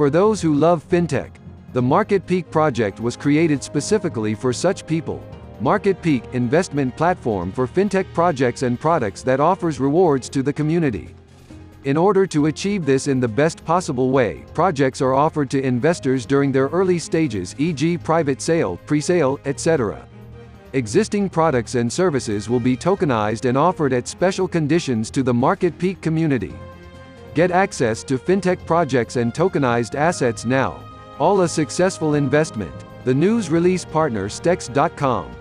For those who love fintech, the Market Peak project was created specifically for such people. Market Peak investment platform for fintech projects and products that offers rewards to the community. In order to achieve this in the best possible way, projects are offered to investors during their early stages e.g. private sale, pre-sale, etc. Existing products and services will be tokenized and offered at special conditions to the Market Peak community. Get access to fintech projects and tokenized assets now. All a successful investment. The news release partner Stex.com.